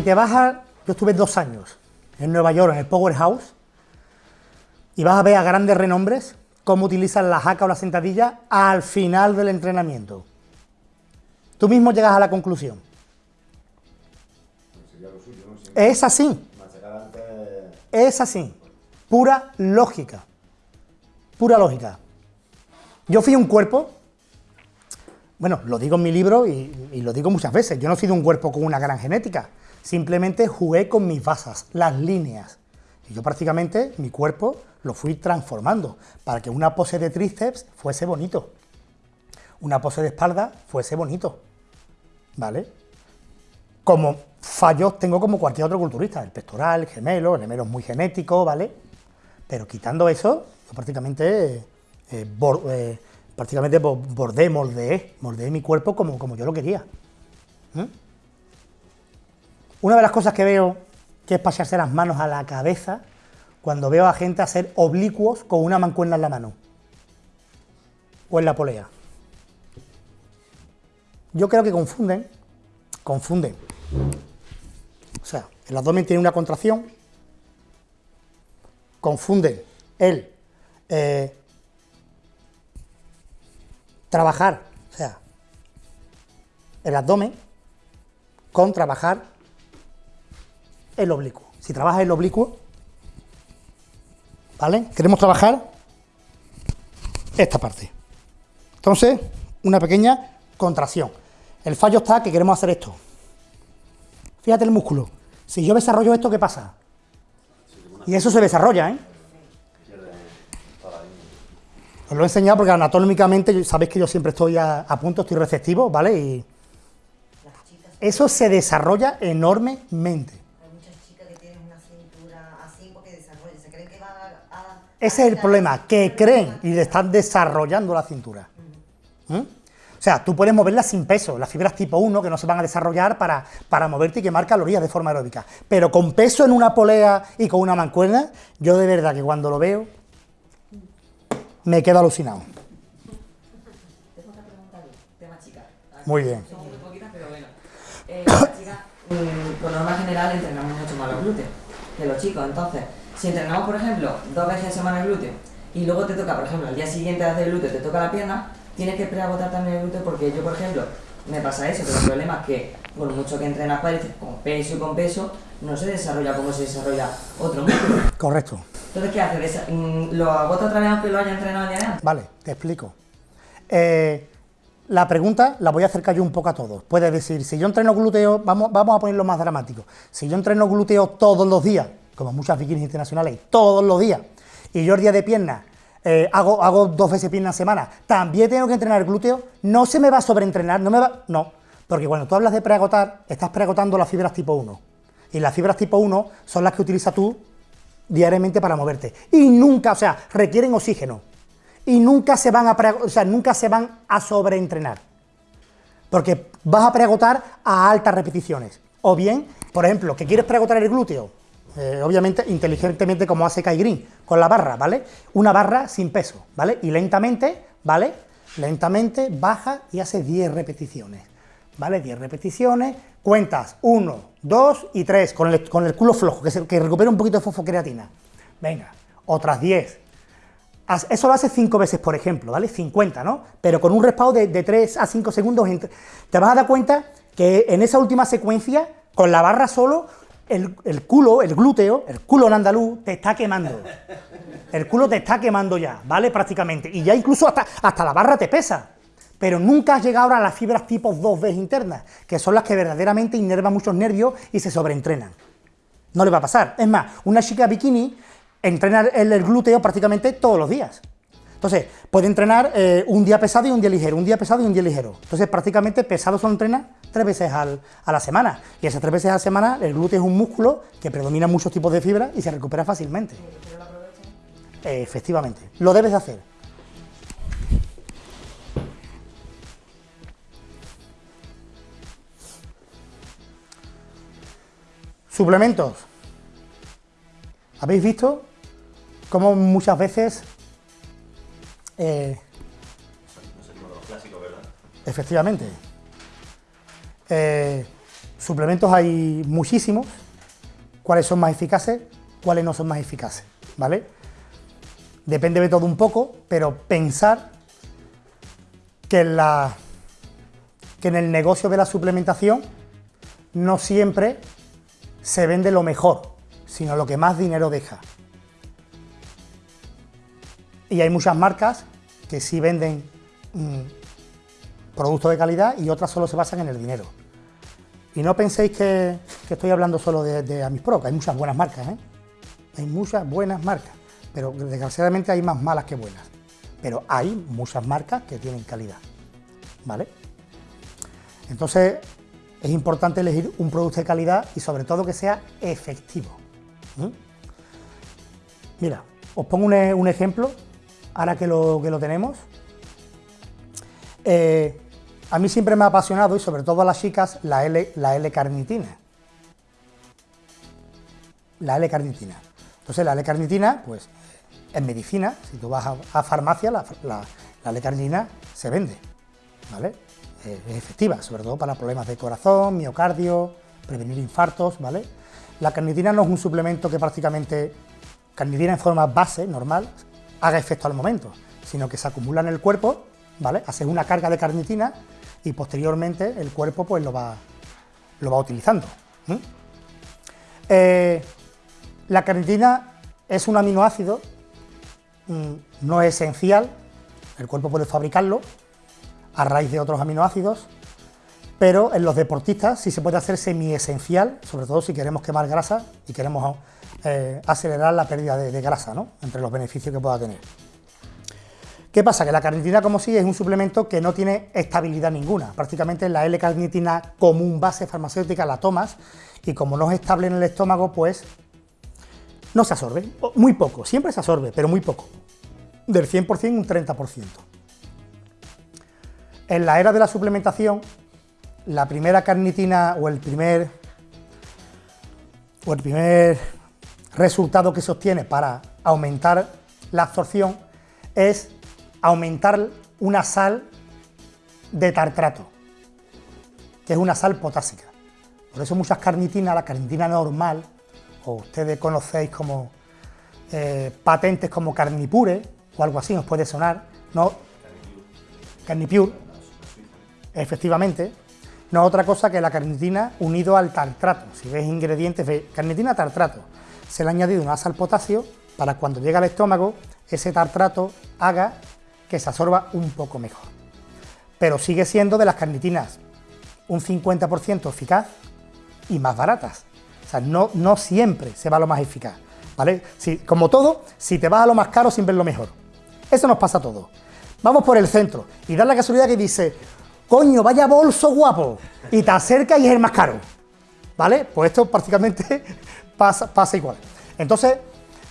si te vas a... Yo estuve dos años en Nueva York, en el Powerhouse, y vas a ver a grandes renombres cómo utilizan la jaca o la sentadilla al final del entrenamiento. Tú mismo llegas a la conclusión. Es así. Es así. Pura lógica. Pura lógica. Yo fui un cuerpo, bueno, lo digo en mi libro y, y, lo digo muchas veces, yo no he sido un cuerpo con una gran genética, simplemente jugué con mis basas, las líneas. Y yo prácticamente, mi cuerpo, lo fui transformando para que una pose de tríceps fuese bonito, una pose de espalda fuese bonito, ¿vale? Como fallos tengo como cualquier otro culturista, el pectoral, el gemelo, el gemelo es muy genético, ¿vale? Pero quitando eso, yo prácticamente, eh, eh, prácticamente bordé, moldeé, moldeé mi cuerpo como, como yo lo quería. Una de las cosas que veo que es pasarse las manos a la cabeza cuando veo a gente hacer oblicuos con una mancuerna en la mano o en la polea. Yo creo que confunden, confunden. O sea, el abdomen tiene una contracción, confunden el eh, trabajar, o sea, el abdomen con trabajar el oblicuo. Si trabajas el oblicuo, ¿vale? Queremos trabajar esta parte. Entonces, una pequeña contracción. El fallo está que queremos hacer esto. Fíjate el músculo. Si yo desarrollo esto, ¿qué pasa? Y eso se desarrolla, ¿eh? Os lo he enseñado porque anatómicamente sabéis que yo siempre estoy a, a punto, estoy receptivo, ¿vale? Y eso se desarrolla enormemente. Ese es el problema, que creen y le están desarrollando la cintura. ¿Mm? O sea, tú puedes moverla sin peso, las fibras tipo 1 que no se van a desarrollar para, para moverte y quemar calorías de forma aeróbica. Pero con peso en una polea y con una mancuerna, yo de verdad que cuando lo veo, me quedo alucinado. Muy bien. Son muy poquitas, pero bueno. Eh, mm, por norma general, entrenamos mucho más los glúteos que los chicos, entonces si entrenamos, por ejemplo, dos veces a semana el glúteo y luego te toca, por ejemplo, al día siguiente de hacer el glúteo te toca la pierna, tienes que preagotar también el glúteo porque yo, por ejemplo, me pasa eso, pero el problema es que por mucho que entrenas cuádriceps con peso y con peso, no se desarrolla como se desarrolla otro músculo. Correcto. Entonces, ¿qué hace? Mm, ¿Lo agota otra vez aunque lo haya entrenado el día de antes? Vale, te explico. Eh, la pregunta la voy a acercar yo un poco a todos. Puedes decir, si yo entreno glúteo, vamos, vamos a ponerlo más dramático, si yo entreno glúteo todos los días, como muchas bikinis internacionales, todos los días, y yo el día de piernas eh, hago, hago dos veces piernas a semana, también tengo que entrenar el glúteo, no se me va a sobreentrenar, no me va... No, porque cuando tú hablas de preagotar, estás preagotando las fibras tipo 1, y las fibras tipo 1 son las que utilizas tú diariamente para moverte, y nunca, o sea, requieren oxígeno, y nunca se van a, o sea, nunca se van a sobreentrenar, porque vas a preagotar a altas repeticiones, o bien, por ejemplo, que quieres preagotar el glúteo, eh, obviamente inteligentemente como hace Kai Green, con la barra, ¿vale? Una barra sin peso, ¿vale? Y lentamente, ¿vale? Lentamente baja y hace 10 repeticiones, ¿vale? 10 repeticiones, cuentas 1, 2 y 3, con el, con el culo flojo, que, se, recupera un poquito de fosfocreatina. Venga, otras 10. Eso lo haces 5 veces, por ejemplo, ¿vale? 50, ¿no? Pero con un respaldo de, de 3 a 5 segundos, te vas a dar cuenta que en esa última secuencia, con la barra solo, el, culo, el glúteo, el culo en andaluz, te está quemando. El culo te está quemando ya, ¿vale? Prácticamente. Y ya incluso hasta, hasta la barra te pesa. Pero nunca has llegado a las fibras tipo 2B internas, que son las que verdaderamente inervan muchos nervios y se sobreentrenan. No le va a pasar. Es más, una chica bikini entrena el, glúteo prácticamente todos los días. Entonces, puede entrenar eh, un día pesado y un día ligero, un día pesado y un día ligero. Entonces, prácticamente pesado solo entrena tres veces a la semana. Y esas tres veces a la semana, el glúteo es un músculo que predomina muchos tipos de fibras y se recupera fácilmente. Eh, efectivamente, lo debes de hacer. Suplementos. ¿Habéis visto cómo muchas veces eh, no sé, uno de los clásicos, ¿verdad? Efectivamente. Eh, suplementos hay muchísimos, cuáles son más eficaces, cuáles no son más eficaces, ¿vale? Depende de todo un poco, pero pensar que en, la, que en el negocio de la suplementación no siempre se vende lo mejor, sino lo que más dinero deja. Y hay muchas marcas que sí venden mm, productos de calidad y otras solo se basan en el dinero. Y no penséis que, estoy hablando solo de, de Amispro, que hay muchas buenas marcas, ¿eh? Hay muchas buenas marcas, pero desgraciadamente hay más malas que buenas. Pero hay muchas marcas que tienen calidad, ¿vale? Entonces, es importante elegir un producto de calidad y sobre todo que sea efectivo. Mira, os pongo un, ejemplo, ahora que lo, que lo tenemos. Eh, a mí siempre me ha apasionado, y sobre todo a las chicas, la L-carnitina. La L-carnitina. Entonces la L-carnitina, pues, en medicina, si tú vas a, farmacia, la, la, la L-carnitina se vende, ¿vale? es efectiva, sobre todo para problemas de corazón, miocardio, prevenir infartos, ¿vale? La carnitina no es un suplemento que prácticamente, carnitina en forma base, normal, haga efecto al momento, sino que se acumula en el cuerpo, ¿vale? Hace una carga de carnitina y posteriormente el cuerpo pues lo va, lo va utilizando. Eh, la carnitina es un aminoácido mm, no esencial, el cuerpo puede fabricarlo, a raíz de otros aminoácidos, pero en los deportistas sí se puede hacer semi-esencial, sobre todo si queremos quemar grasa y queremos eh, acelerar la pérdida de, grasa, ¿no? entre los beneficios que pueda tener. ¿Qué pasa? Que la carnitina como sí es un suplemento que no tiene estabilidad ninguna. Prácticamente la L-carnitina común base farmacéutica la tomas y como no es estable en el estómago, pues no se absorbe. Muy poco, siempre se absorbe, pero muy poco. Del 100% un 30%. En la era de la suplementación, la primera carnitina o el primer, o el primer resultado que se obtiene para aumentar la absorción es aumentar una sal de tartrato, que es una sal potásica. Por eso muchas carnitinas, la carnitina normal, o ustedes conocéis como eh, patentes como Carnipure o algo así, os puede sonar, no, Carnipure, efectivamente, no es otra cosa que la carnitina unido al tartrato. Si ves ingredientes, de carnitina tartrato. Se le ha añadido una sal potasio para cuando llega al estómago, ese tartrato haga que se absorba un poco mejor. Pero sigue siendo de las carnitinas un 50% eficaz y más baratas. O sea, no, no siempre se va a lo más eficaz. ¿Vale? Si, como todo, si te vas a lo más caro, siempre es lo mejor. Eso nos pasa a todos. Vamos por el centro y da la casualidad que dice, coño, vaya bolso guapo, y te acerca y es el más caro, ¿vale? Pues esto prácticamente pasa, pasa igual. Entonces,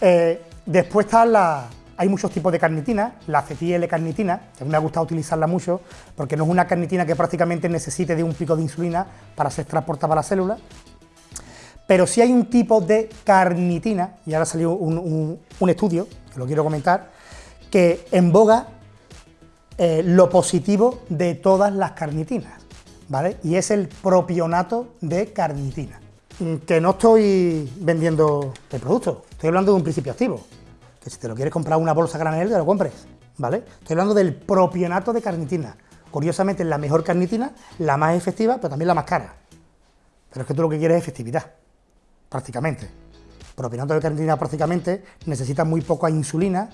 eh, después están la, hay muchos tipos de carnitina, la acetil-carnitina, que a mí me ha gustado utilizarla mucho, porque no es una carnitina que prácticamente necesite de un pico de insulina para ser transportada a la célula, pero sí hay un tipo de carnitina, y ahora salió un, un estudio, que lo quiero comentar, que en boga eh, lo positivo de todas las carnitinas, ¿vale? Y es el propionato de carnitina. Mm, que no estoy vendiendo el producto, estoy hablando de un principio activo. Que si te lo quieres comprar una bolsa granel, te lo compres, ¿vale? Estoy hablando del propionato de carnitina. Curiosamente la mejor carnitina, la más efectiva, pero también la más cara. Pero es que tú lo que quieres es efectividad, prácticamente. Propionato de carnitina prácticamente necesita muy poca insulina,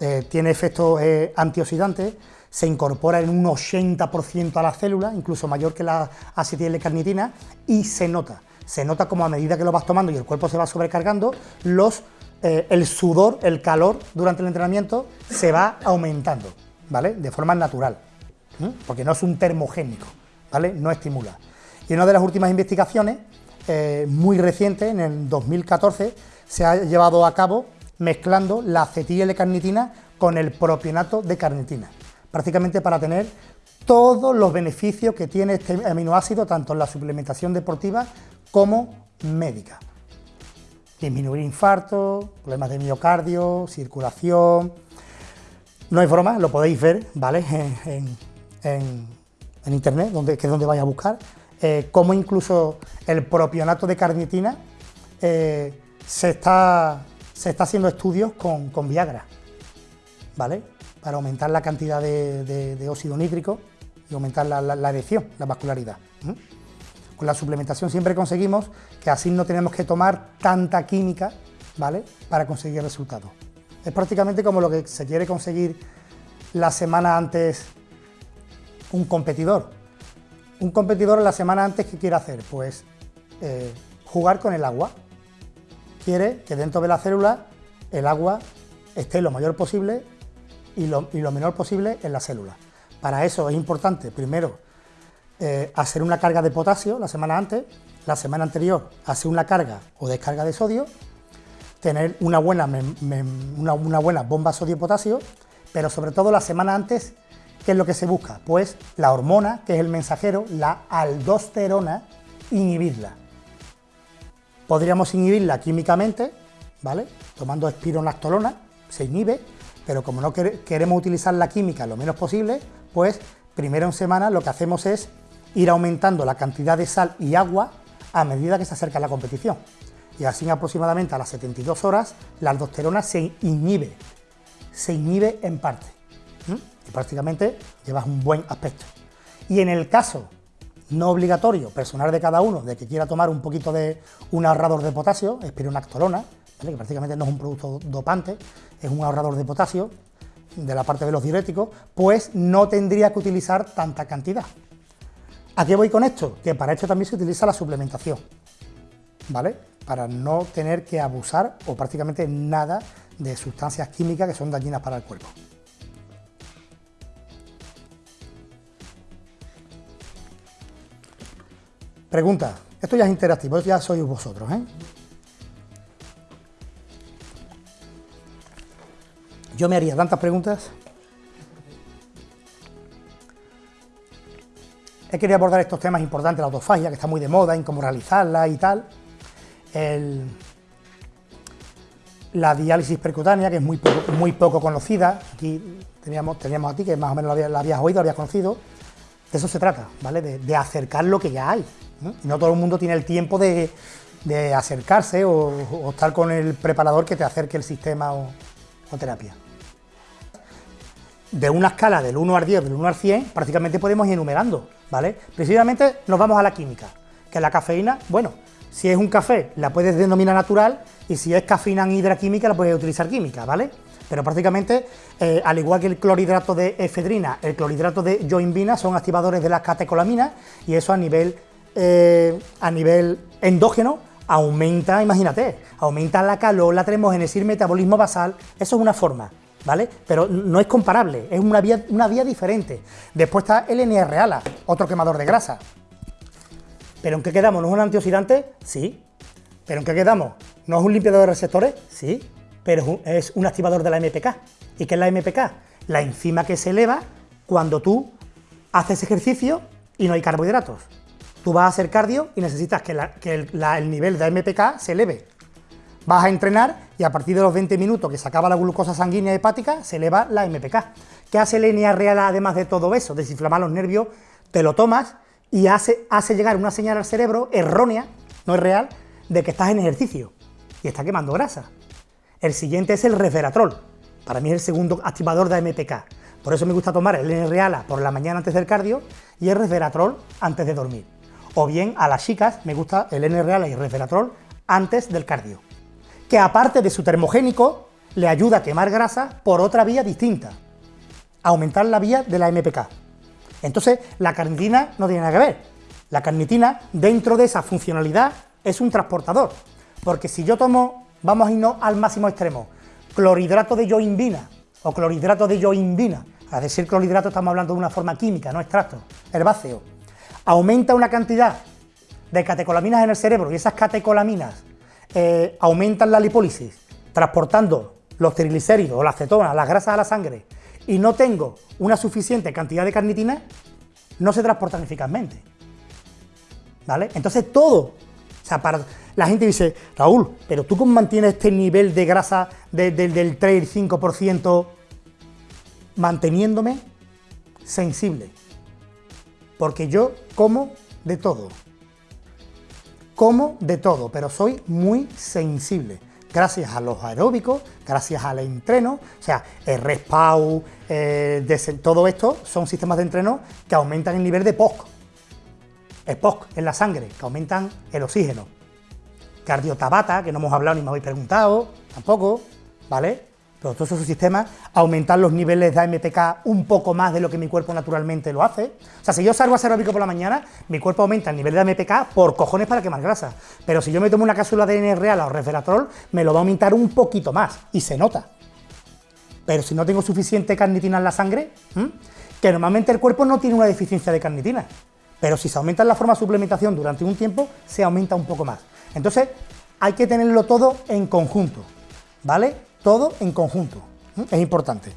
eh, tiene efectos eh, antioxidantes, se incorpora en un 80% a la célula, incluso mayor que la acetil-carnitina, y se nota. Se nota como a medida que lo vas tomando y el cuerpo se va sobrecargando, los, eh, el sudor, el calor durante el entrenamiento se va aumentando, ¿vale? De forma natural, porque no es un termogénico, ¿vale? No estimula. Y una de las últimas investigaciones, muy reciente, en el 2014, se ha llevado a cabo mezclando la acetil-carnitina con el propionato de carnitina, prácticamente para tener todos los beneficios que tiene este aminoácido, tanto en la suplementación deportiva como médica. Disminuir infartos, problemas de miocardio, circulación... No hay broma, lo podéis ver, ¿vale? En, internet, donde, que es donde vais a buscar. eh, cómo incluso el propionato de carnitina eh, se, está, se está haciendo estudios con, Viagra, ¿vale? Para aumentar la cantidad de, óxido nítrico y aumentar la, la, erección, la vascularidad. Con la suplementación siempre conseguimos que así no tenemos que tomar tanta química, ¿vale? Para conseguir resultados. Es prácticamente como lo que se quiere conseguir la semana antes un competidor. Un competidor la semana antes, ¿qué quiere hacer? Pues eh, jugar con el agua. Quiere que dentro de la célula el agua esté lo mayor posible y lo, menor posible en la célula. Para eso es importante, primero, eh, hacer una carga de potasio la semana antes, la semana anterior hacer una carga o descarga de sodio, tener una buena, una, una buena bomba sodio-potasio, pero sobre todo la semana antes ¿Qué es lo que se busca? Pues la hormona, que es el mensajero, la aldosterona, inhibirla. Podríamos inhibirla químicamente, ¿vale? Tomando espironactolona, se inhibe, pero como no queremos utilizar la química lo menos posible, pues primero en semana lo que hacemos es ir aumentando la cantidad de sal y agua a medida que se acerca la competición. Y así aproximadamente a las 72 horas la aldosterona se inhibe, se inhibe en parte y prácticamente llevas un buen aspecto. Y en el caso no obligatorio, personal de cada uno, de que quiera tomar un poquito de un ahorrador de potasio, espironactolona, que prácticamente no es un producto dopante, es un ahorrador de potasio de la parte de los diuréticos, pues no tendría que utilizar tanta cantidad. ¿A qué voy con esto? Que para esto también se utiliza la suplementación, ¿vale? Para no tener que abusar o prácticamente nada de sustancias químicas que son dañinas para el cuerpo. Pregunta, esto ya es interactivo, ya sois vosotros, ¿eh? Yo me haría tantas preguntas. He querido abordar estos temas importantes, la autofagia, que está muy de moda, en cómo realizarla y tal. la diálisis percutánea, que es muy poco, muy poco conocida. Aquí teníamos, teníamos a ti, que más o menos la habías, oído, la habías conocido. De eso se trata, ¿vale? de acercar lo que ya hay. ¿No? todo el mundo tiene el tiempo de, acercarse o, estar con el preparador que te acerque el sistema o, terapia. De una escala del 1 al 10, del 1 al 100, prácticamente podemos ir enumerando, ¿vale? Precisamente nos vamos a la química, que la cafeína, bueno, si es un café la puedes denominar natural y si es cafeína hidraquímica la puedes utilizar química, ¿vale? Pero prácticamente, eh, al igual que el clorhidrato de efedrina, el clorhidrato de yoimbina son activadores de las catecolaminas y eso a nivel eh, a nivel endógeno aumenta, imagínate, aumenta la calor, la termogénesis, el metabolismo basal, eso es una forma, ¿vale? Pero no es comparable, es una vía, diferente. Después está el NRALA, otro quemador de grasa. ¿Pero en qué quedamos? ¿No es un antioxidante? Sí. ¿Pero en qué quedamos? ¿No es un limpiador de receptores? Sí. Pero es un activador de la MPK. ¿Y qué es la MPK? La enzima que se eleva cuando tú haces ejercicio y no hay carbohidratos. Tú vas a hacer cardio y necesitas que, el, nivel de MPK se eleve. Vas a entrenar y a partir de los 20 minutos que se acaba la glucosa sanguínea hepática, se eleva la MPK. ¿Qué hace el real además de todo eso? Desinflamar los nervios, te lo tomas y hace, llegar una señal al cerebro errónea, no es real, de que estás en ejercicio y está quemando grasa. El siguiente es el resveratrol. Para mí es el segundo activador de MPK. Por eso me gusta tomar el N-Reala por la mañana antes del cardio y el resveratrol antes de dormir o bien a las chicas me gusta el N-Real y el resveratrol antes del cardio, que aparte de su termogénico, le ayuda a quemar grasa por otra vía distinta, aumentar la vía de la MPK. Entonces, la carnitina no tiene nada que ver. La carnitina, dentro de esa funcionalidad, es un transportador, porque si yo tomo, vamos a irnos al máximo extremo, clorhidrato de yoimbina o clorhidrato de yoimbina, a decir clorhidrato estamos hablando de una forma química, no extracto, herbáceo, aumenta una cantidad de catecolaminas en el cerebro y esas catecolaminas eh, aumentan la lipólisis, transportando los triglicéridos o la acetona, las grasas a la sangre, y no tengo una suficiente cantidad de carnitina, no se transportan eficazmente. ¿Vale? Entonces todo, o sea, la gente dice, Raúl, pero tú cómo mantienes este nivel de grasa del 3 5% manteniéndome sensible porque yo como de todo. Como de todo, pero soy muy sensible. Gracias a los aeróbicos, gracias al entreno, o sea, el respau, eh, todo esto son sistemas de entreno que aumentan el nivel de POC. El POC en la sangre, que aumentan el oxígeno. Cardiotabata, que no hemos hablado ni me habéis preguntado, tampoco, ¿vale? Pero todos esos sistemas aumentan los niveles de AMPK un poco más de lo que mi cuerpo naturalmente lo hace. O sea, si yo salgo a hacer aeróbico por la mañana, mi cuerpo aumenta el nivel de AMPK por cojones para quemar grasa. Pero si yo me tomo una cápsula de real o resveratrol, me lo va a aumentar un poquito más, y se nota. Pero si no tengo suficiente carnitina en la sangre, que normalmente el cuerpo no tiene una deficiencia de carnitina, pero si se aumenta la forma de suplementación durante un tiempo, se aumenta un poco más. Entonces, hay que tenerlo todo en conjunto, ¿vale? Todo en conjunto. Es importante.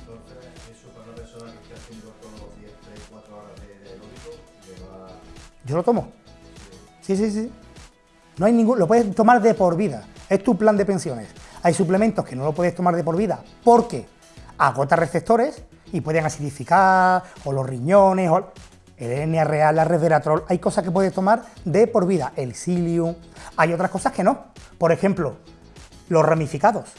Entonces, eso para una persona que esté haciendo todos los días 3, 4 horas de, aeróbico, le va... Yo lo tomo. Sí, sí, sí. No hay ningún... Lo puedes tomar de por vida. Es tu plan de pensiones. Hay suplementos que no lo puedes tomar de por vida porque agota receptores y pueden acidificar, o los riñones, o el NRA, la resveratrol, hay cosas que puedes tomar de por vida, el psyllium, hay otras cosas que no. Por ejemplo, los ramificados.